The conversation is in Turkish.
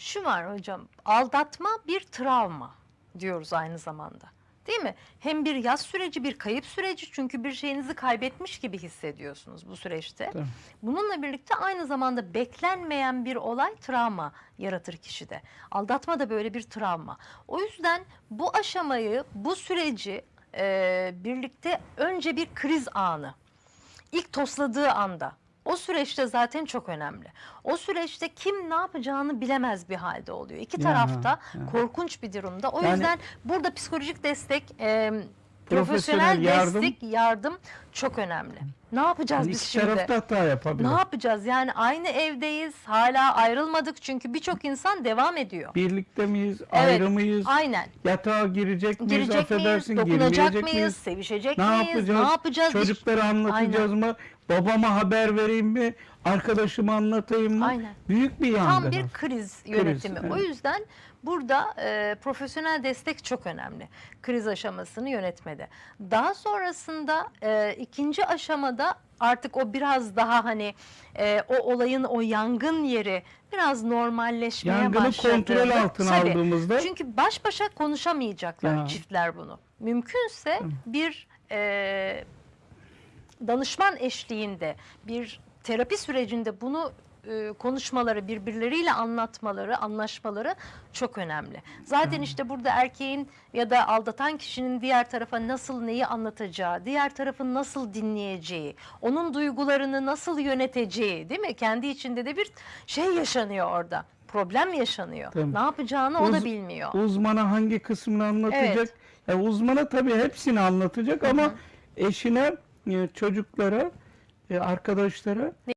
Şu var hocam, aldatma bir travma diyoruz aynı zamanda. Değil mi? Hem bir yaz süreci, bir kayıp süreci çünkü bir şeyinizi kaybetmiş gibi hissediyorsunuz bu süreçte. Tabii. Bununla birlikte aynı zamanda beklenmeyen bir olay travma yaratır kişide. Aldatma da böyle bir travma. O yüzden bu aşamayı, bu süreci e, birlikte önce bir kriz anı. İlk tosladığı anda. O süreçte zaten çok önemli. O süreçte kim ne yapacağını bilemez bir halde oluyor. İki Ya, tarafta ya. korkunç bir durumda. O Yani- yüzden burada psikolojik destek, e, Profesyonel profesyonel yardım- destek, yardım çok önemli. Ne yapacağız Yani biz şimdi? taraf da hata yapabilir. Ne yapacağız? Yani aynı evdeyiz, hala ayrılmadık çünkü birçok insan devam ediyor. Birlikte miyiz, Evet, ayrı mıyız, Aynen. yatağa girecek miyiz, Girecek miyiz, affedersin, dokunacak girmeyecek mıyız, miyiz? sevişecek Ne miyiz, yapacağız? ne yapacağız? Çocuklara anlatacağız mı? Babama haber vereyim mi? Arkadaşıma anlatayım mı? Aynen. Büyük bir yangın. Tam bir kriz yönetimi. evet. O yüzden burada e, profesyonel destek çok önemli. Kriz aşamasını yönetmede. Daha sonrasında e, ikinci aşamada artık o biraz daha hani e, o olayın o yangın yeri biraz normalleşmeye Yangını başladı. kontrol altına Tabii. aldığımızda Çünkü baş başa konuşamayacaklar Ya. çiftler bunu. Mümkünse bir e, danışman eşliğinde bir terapi sürecinde bunu e, konuşmaları, birbirleriyle anlatmaları, anlaşmaları çok önemli. Zaten işte burada erkeğin ya da aldatan kişinin diğer tarafa nasıl neyi anlatacağı, diğer tarafın nasıl dinleyeceği, onun duygularını nasıl yöneteceği, değil mi? Kendi içinde de bir şey yaşanıyor orada. Problem yaşanıyor. Tabii. Ne yapacağını o da Uz- bilmiyor. uzmana hangi kısmını anlatacak? Evet. Ya uzmana tabii hepsini anlatacak ama eşine, e, çocuklara, e, arkadaşlara